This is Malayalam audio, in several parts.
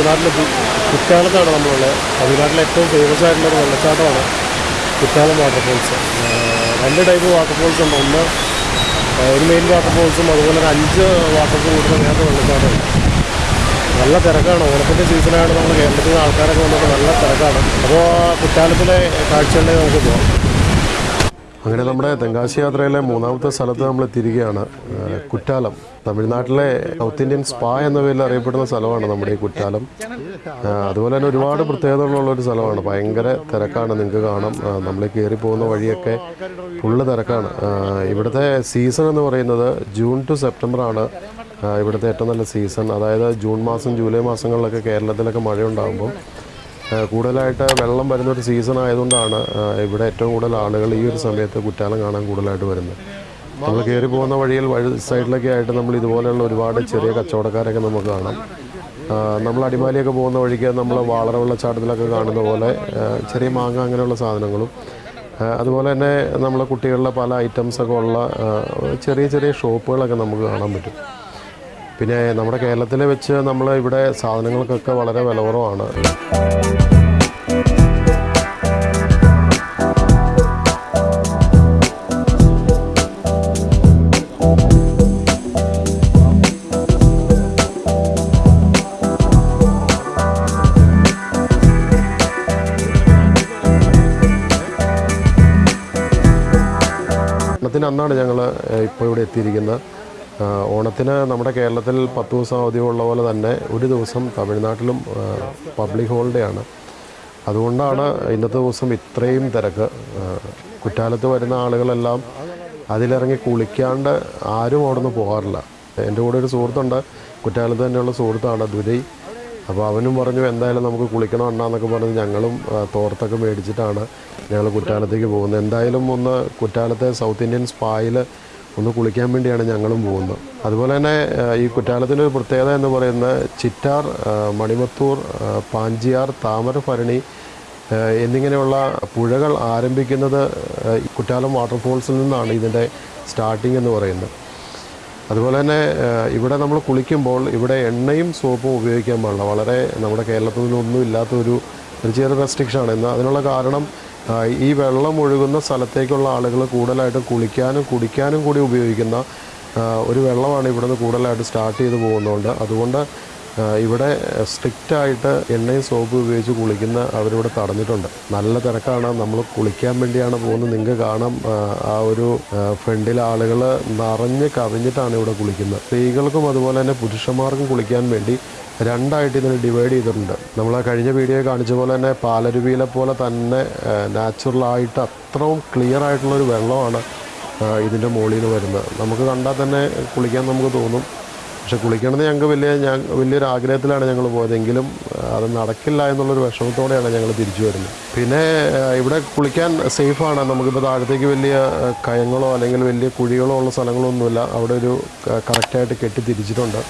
യാത്ര തമിഴ്നാട്ടിലെത്തി കുറ്റാലത്താണ് നമ്മളുള്ളത് തമിഴ്നാട്ടിലെ ഏറ്റവും ഫേമസ് ആയിട്ടുള്ള ഒരു വെള്ളച്ചാട്ടമാണ് കുറ്റാലം വാട്ടർഫോൾസ് രണ്ട് ടൈപ്പ് വാട്ടർഫോൾസ് ഉണ്ട്. ഒന്ന് ഒരു മെയിൻ വാട്ടർഫോൾസും അതുപോലെ ഒരു അഞ്ച് വാട്ടർഫോൾ കൂടുന്ന വേറെ വെള്ളച്ചാട്ടമുണ്ട് നല്ല തിരക്കാണ്. ഓണത്തിന്റെ സീസണായിട്ട് നമ്മൾ കേരളത്തിൽ നിന്ന് ആൾക്കാരൊക്കെ വന്നിട്ട് നല്ല തിരക്കാണ്. അപ്പോൾ കുറ്റാലത്തിലെ കാഴ്ചകളിലേക്ക് നമുക്ക് പോകാം അങ്ങനെ നമ്മുടെ തെങ്കാശി യാത്രയിലെ മൂന്നാമത്തെ സ്ഥലത്ത് നമ്മൾ തിരികെയാണ് കുറ്റാലം. തമിഴ്നാട്ടിലെ സൗത്ത് ഇന്ത്യൻ സ്പാ എന്ന പേരിൽ അറിയപ്പെടുന്ന സ്ഥലമാണ് നമ്മുടെ ഈ കുറ്റാലം. അതുപോലെ തന്നെ ഒരുപാട് പ്രത്യേകതകളുള്ള ഒരു സ്ഥലമാണ്. ഭയങ്കര തിരക്കാണ്. നിങ്ങൾക്ക് കാണാം. നമ്മൾ കയറി പോകുന്ന വഴിയൊക്കെ ഫുള്ള് തിരക്കാണ്. ഇവിടുത്തെ സീസൺ എന്ന് പറയുന്നത് ജൂൺ ടു സെപ്റ്റംബർ ആണ്. ഇവിടുത്തെ ഏറ്റവും നല്ല സീസൺ അതായത് ജൂൺ മാസം ജൂലൈ മാസങ്ങളിലൊക്കെ കേരളത്തിലൊക്കെ മഴ ഉണ്ടാകുമ്പോൾ കൂടുതലായിട്ട് വെള്ളം വരുന്നൊരു സീസൺ ആയതുകൊണ്ടാണ് ഇവിടെ ഏറ്റവും കൂടുതൽ ആളുകൾ ഈ ഒരു സമയത്ത് കുറ്റാലം കാണാൻ കൂടുതലായിട്ട് വരുന്നത്. നമ്മൾ കയറി പോകുന്ന വഴിയിൽ വഴി സൈഡിലൊക്കെ ആയിട്ട് നമ്മൾ ഇതുപോലെയുള്ള ഒരുപാട് ചെറിയ കച്ചവടക്കാരൊക്കെ നമുക്ക് കാണാം. നമ്മൾ അടിമാലിയൊക്കെ പോകുന്ന വഴിക്ക് നമ്മൾ വാളറ വെള്ളച്ചാട്ടത്തിലൊക്കെ കാണുന്ന പോലെ ചെറിയ മാങ്ങ അങ്ങനെയുള്ള സാധനങ്ങളും അതുപോലെ തന്നെ നമ്മളെ കുട്ടികളുടെ പല ഐറ്റംസൊക്കെ ഉള്ള ചെറിയ ചെറിയ ഷോപ്പുകളൊക്കെ നമുക്ക് കാണാൻ പറ്റും. പിന്നെ നമ്മുടെ കേരളത്തിലെ വെച്ച് നമ്മൾ ഇവിടെ സാധനങ്ങൾക്കൊക്കെ വളരെ വില കുറവാണ് ഓണത്തിന് അന്നാണ് ഞങ്ങൾ ഇപ്പോൾ ഇവിടെ എത്തിയിരിക്കുന്നത്. ഓണത്തിന് നമ്മുടെ കേരളത്തിൽ പത്ത് ദിവസം അവധി ഉള്ള പോലെ തന്നെ ഒരു ദിവസം തമിഴ്നാട്ടിലും പബ്ലിക് ഹോളിഡേ ആണ്. അതുകൊണ്ടാണ് ഇന്നത്തെ ദിവസം ഇത്രയും തിരക്ക്. കുറ്റാലത്ത് വരുന്ന ആളുകളെല്ലാം അതിലിറങ്ങി കുളിക്കാണ്ട് ആരും അവിടെ നിന്ന് പോകാറില്ല. എന്റെ കൂടെ ഒരു സുഹൃത്തുണ്ട്. കുറ്റാലത്ത് തന്നെയുള്ള സുഹൃത്താണ് ദുരൈ. അപ്പോൾ അവനും പറഞ്ഞു എന്തായാലും നമുക്ക് കുളിക്കണം അണ്ണാന്നൊക്കെ പറഞ്ഞ് ഞങ്ങളും തോർത്തൊക്കെ മേടിച്ചിട്ടാണ് ഞങ്ങൾ കുറ്റാലത്തേക്ക് പോകുന്നത്. എന്തായാലും ഒന്ന് കുറ്റാലത്തെ സൗത്ത് ഇന്ത്യൻ സ്പായിൽ ഒന്ന് കുളിക്കാൻ വേണ്ടിയാണ് ഞങ്ങളും പോകുന്നത്. അതുപോലെ തന്നെ ഈ കുറ്റാലത്തിന്റെ ഒരു പ്രത്യേകത എന്ന് പറയുന്നത് ചിറ്റാർ മണിമത്തൂർ പാഞ്ചിയാർ താമരഭരണി എന്നിങ്ങനെയുള്ള പുഴകൾ ആരംഭിക്കുന്നത് കുറ്റാലം വാട്ടർഫോൾസിൽ നിന്നാണ് ഇതിന്റെ സ്റ്റാർട്ടിംഗ് എന്ന് പറയുന്നത്. അതുപോലെ തന്നെ ഇവിടെ നമ്മൾ കുളിക്കുമ്പോൾ ഇവിടെ എണ്ണയും സോപ്പും ഉപയോഗിക്കാൻ പാടില്ല. വളരെ നമ്മുടെ കേരളത്തിൽ നിന്നൊന്നും ഇല്ലാത്തൊരു ഒരു ചെറിയ റെസ്ട്രിക്ഷനാണ് എന്നാൽ അതിനുള്ള കാരണം ഈ വെള്ളം ഒഴുകുന്ന സ്ഥലത്തേക്കുള്ള ആളുകൾ കൂടുതലായിട്ടും കുളിക്കാനും കുടിക്കാനും കൂടി ഉപയോഗിക്കുന്ന ഒരു വെള്ളമാണ് ഇവിടുന്ന് കൂടുതലായിട്ട് സ്റ്റാർട്ട് ചെയ്ത് പോകുന്നതുകൊണ്ട്. അതുകൊണ്ട് ഇവിടെ സ്ട്രിക്റ്റ് ആയിട്ട് എണ്ണയും സോപ്പ് ഉപയോഗിച്ച് കുളിക്കുന്ന അവരിവിടെ തടഞ്ഞിട്ടുണ്ട്. നല്ല തിരക്കാണ്. നമ്മൾ കുളിക്കാൻ വേണ്ടിയാണ് പോകുന്നത്. നിങ്ങൾക്ക് കാണാം ആ, ഒരു ഫ്രണ്ടിൽ ആളുകൾ നിറഞ്ഞ് കവിഞ്ഞിട്ടാണ് ഇവിടെ കുളിക്കുന്നത്. സ്ത്രീകൾക്കും അതുപോലെ തന്നെ പുരുഷന്മാർക്കും കുളിക്കാൻ വേണ്ടി രണ്ടായിട്ട് ഇതിനെ ഡിവൈഡ് ചെയ്തിട്ടുണ്ട്. നമ്മൾ ആ കഴിഞ്ഞ വീഡിയോ കാണിച്ച പോലെ തന്നെ പാലരുവിയിലെ പോലെ തന്നെ നാച്ചുറലായിട്ട് അത്രയും ക്ലിയർ ആയിട്ടുള്ളൊരു വെള്ളമാണ് ഇതിന്റെ മുകളിൽ നിന്ന് വരുന്നത്. നമുക്ക് കണ്ടാൽ തന്നെ കുളിക്കാൻ നമുക്ക് തോന്നും. പക്ഷെ കുളിക്കണമെന്ന് ഞങ്ങൾക്ക് വലിയ ഞാൻ വലിയൊരു ആഗ്രഹത്തിലാണ് ഞങ്ങൾ പോയതെങ്കിലും അത് നടക്കില്ല എന്നുള്ളൊരു വിഷമത്തോടെയാണ് ഞങ്ങൾ തിരിച്ചു വരുന്നത്. പിന്നെ ഇവിടെ കുളിക്കാൻ സേഫാണ്. നമുക്കിപ്പോൾ താഴത്തേക്ക് വലിയ കയങ്ങളോ അല്ലെങ്കിൽ വലിയ കുഴികളോ ഉള്ള സ്ഥലങ്ങളോ ഒന്നുമില്ല അവിടെ ഒരു കറക്റ്റായിട്ട് കെട്ടി തിരിച്ചിട്ടുണ്ട്.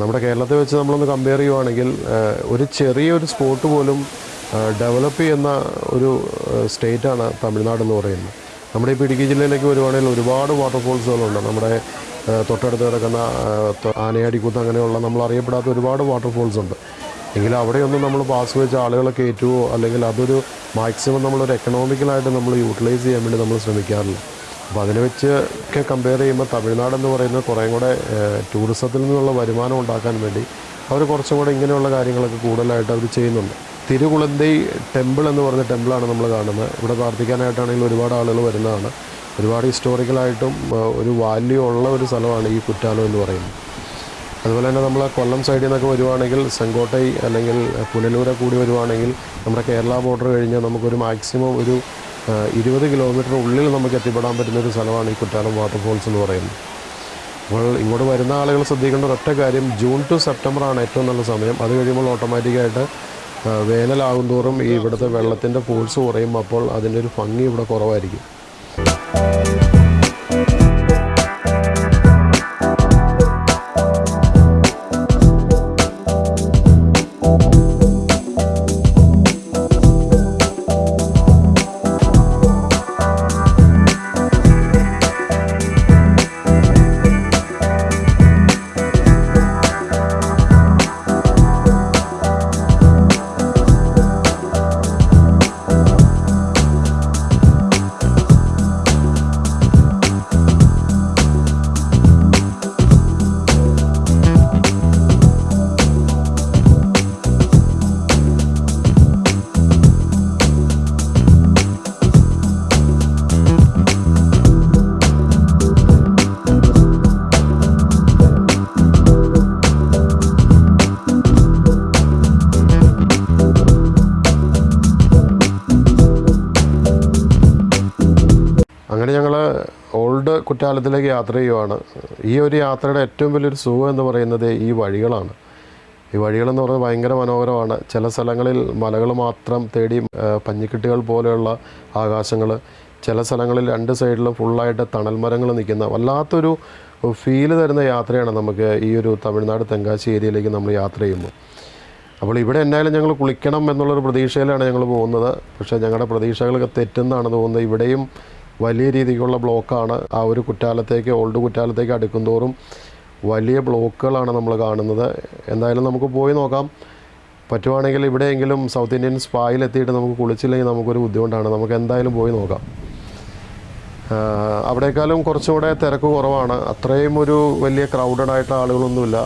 നമ്മുടെ കേരളത്തെ വെച്ച് നമ്മളൊന്ന് കമ്പയർ ചെയ്യുവാണെങ്കിൽ ഒരു ചെറിയൊരു സ്പോട്ട് പോലും ഡെവലപ്പ് ചെയ്യുന്ന ഒരു സ്റ്റേറ്റാണ് തമിഴ്നാട് എന്ന് പറയുന്നത്. നമ്മുടെ ഇപ്പോൾ ഇടുക്കി ജില്ലയിലേക്ക് വരുവാണെങ്കിൽ ഒരുപാട് വാട്ടർഫോൾസുകളുണ്ട് നമ്മുടെ തൊട്ടടുത്ത് കിടക്കുന്ന ആനയാടിക്കുത്ത് അങ്ങനെയുള്ള നമ്മൾ അറിയപ്പെടാത്ത ഒരുപാട് വാട്ടർഫോൾസ് ഉണ്ട് എങ്കിൽ അവിടെയൊന്നും നമ്മൾ പാസ് വെച്ച് ആളുകളെ കയറ്റുമോ അല്ലെങ്കിൽ അതൊരു മാക്സിമം നമ്മളൊരു എക്കണോമിക്കലായിട്ട് നമ്മൾ യൂട്ടിലൈസ് ചെയ്യാൻ വേണ്ടി നമ്മൾ ശ്രമിക്കാറില്ല. അപ്പോൾ അതിനെ വെച്ച് ഒക്കെ കമ്പയർ ചെയ്യുമ്പോൾ തമിഴ്നാട് എന്ന് പറയുന്നത് കുറേ കൂടെ ടൂറിസത്തിൽ നിന്നുള്ള വരുമാനം ഉണ്ടാക്കാൻ വേണ്ടി അവർ കുറച്ചും കൂടെ ഇങ്ങനെയുള്ള കാര്യങ്ങളൊക്കെ കൂടുതലായിട്ട് അവർ ചെയ്യുന്നുണ്ട്. തിരുകുളന്തൈ ടെമ്പിൾ എന്ന് പറഞ്ഞ ടെമ്പിളാണ് നമ്മൾ കാണുന്നത്. ഇവിടെ പ്രാർത്ഥിക്കാനായിട്ടാണെങ്കിൽ ഒരുപാട് ആളുകൾ വരുന്നതാണ്. ഒരുപാട് ഹിസ്റ്റോറിക്കലായിട്ടും ഒരു വാല്യൂ ഉള്ള ഒരു സ്ഥലമാണ് ഈ കുറ്റാലം എന്ന് പറയുന്നത്. അതുപോലെ തന്നെ നമ്മൾ കൊല്ലം സൈഡിൽ നിന്നൊക്കെ വരുവാണെങ്കിൽ സെങ്കോട്ടൈ അല്ലെങ്കിൽ പുനലൂരെ കൂടി വരുവാണെങ്കിൽ നമ്മുടെ കേരള ബോർഡർ കഴിഞ്ഞ് നമുക്കൊരു മാക്സിമം ഒരു ഇരുപത് കിലോമീറ്റർ ഉള്ളിൽ നമുക്ക് എത്തിപ്പെടാൻ പറ്റുന്ന ഒരു സ്ഥലമാണ് ഈ കുറ്റാലം വാട്ടർഫോൾസ് എന്ന് പറയുന്നത്. അപ്പോൾ ഇങ്ങോട്ട് വരുന്ന ആളുകൾ ശ്രദ്ധിക്കേണ്ട ഒരൊറ്റ കാര്യം ജൂൺ ടു സെപ്റ്റംബർ ആണ് ഏറ്റവും നല്ല സമയം. അത് കഴിയുമ്പോൾ ഓട്ടോമാറ്റിക്കായിട്ട് വേനലാകും തോറും ഈ ഇവിടുത്തെ വെള്ളത്തിന്റെ ഫോഴ്സ് കുറയും അപ്പോൾ അതിന്റെ ഒരു ഭംഗി ഇവിടെ കുറവായിരിക്കും. ഞങ്ങൾ ഓൾഡ് കുറ്റാലത്തിലേക്ക് യാത്ര ചെയ്യുവാണ്. ഈ ഒരു യാത്രയുടെ ഏറ്റവും വലിയൊരു സുഖം എന്ന് പറയുന്നത് ഈ വഴികളാണ്. ഈ വഴികളെന്ന് പറയുന്നത് ഭയങ്കര മനോഹരമാണ്. ചില സ്ഥലങ്ങളിൽ മലകൾ മാത്രം തേടി പഞ്ഞിക്കെട്ടുകൾ പോലെയുള്ള ആകാശങ്ങൾ. ചില സ്ഥലങ്ങളിൽ രണ്ട് സൈഡിലും ഫുള്ളായിട്ട് തണൽ മരങ്ങൾ നിൽക്കുന്ന വല്ലാത്തൊരു ഫീൽ തരുന്ന യാത്രയാണ് നമുക്ക് ഈ ഒരു തമിഴ്നാട് തെങ്കാശി ഏരിയയിലേക്ക് നമ്മൾ യാത്ര ചെയ്യുമ്പോൾ. അപ്പോൾ ഇവിടെ എന്തായാലും ഞങ്ങൾ കുളിക്കണം എന്നുള്ളൊരു പ്രതീക്ഷയിലാണ് ഞങ്ങൾ പോകുന്നത്. പക്ഷേ ഞങ്ങളുടെ പ്രതീക്ഷകളൊക്കെ തെറ്റെന്നാണ് തോന്നുന്നത്. ഇവിടെയും വലിയ രീതിക്കുള്ള ബ്ലോക്കാണ് ആ ഒരു കുറ്റാലത്തേക്ക് ഓൾഡ് കുറ്റാലത്തേക്ക് അടുക്കുന്തോറും വലിയ ബ്ലോക്കുകളാണ് നമ്മൾ കാണുന്നത്. എന്തായാലും നമുക്ക് പോയി നോക്കാം. പറ്റുവാണെങ്കിൽ ഇവിടെയെങ്കിലും സൗത്ത് ഇന്ത്യൻ സ്പായിൽ എത്തിയിട്ട് നമുക്ക് കുളിച്ചില്ലെങ്കിൽ നമുക്കൊരു ബുദ്ധിമുട്ടാണ്. നമുക്ക് എന്തായാലും പോയി നോക്കാം. അവിടേക്കാളും കുറച്ചും കൂടെ തിരക്ക് കുറവാണ്. അത്രയും ഒരു വലിയ ക്രൗഡഡ് ആയിട്ട് ആളുകളൊന്നുമില്ല.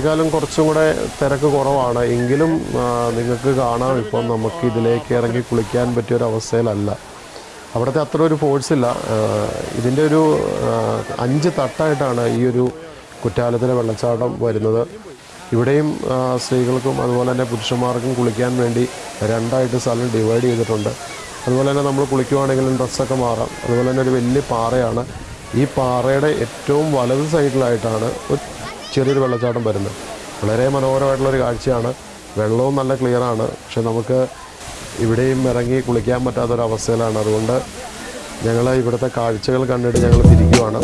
അവിടത്തേക്കാളും കുറച്ചും കൂടെ തിരക്ക് കുറവാണ്. എങ്കിലും നിങ്ങൾക്ക് കാണാം ഇപ്പം നമുക്ക് ഇതിലേക്ക് ഇറങ്ങി കുളിക്കാൻ പറ്റിയ ഒരു അവസ്ഥയിലല്ല അവിടുത്തെ അത്ര ഒരു ഫോഴ്സ് ഇല്ല. ഇതിന്റെ ഒരു അഞ്ച് തട്ടായിട്ടാണ് ഈ ഒരു കുറ്റാലത്തിലെ വെള്ളച്ചാട്ടം വരുന്നത്. ഇവിടെയും സ്ത്രീകൾക്കും അതുപോലെ തന്നെ പുരുഷന്മാർക്കും കുളിക്കാൻ വേണ്ടി രണ്ടായിട്ട് സ്ഥലം ഡിവൈഡ് ചെയ്തിട്ടുണ്ട്. അതുപോലെ തന്നെ നമ്മൾ കുളിക്കുവാണെങ്കിലും ഡ്രസ്സൊക്കെ മാറാം. അതുപോലെ തന്നെ ഒരു വലിയ പാറയാണ്. ഈ പാറയുടെ ഏറ്റവും വലത് സൈഡിലായിട്ടാണ് ഒരു ചെറിയൊരു വെള്ളച്ചാട്ടം വരുന്നത്. വളരെ മനോഹരമായിട്ടുള്ളൊരു കാഴ്ചയാണ്. വെള്ളവും നല്ല ക്ലിയറാണ്. പക്ഷെ നമുക്ക് ഇവിടെയും ഇറങ്ങി കുളിക്കാൻ പറ്റാത്തൊരവസ്ഥയിലാണ്. അതുകൊണ്ട് ഞങ്ങൾ ഇവിടുത്തെ കാഴ്ചകൾ കണ്ടിട്ട് ഞങ്ങൾ തിരിക്കുവാണ്.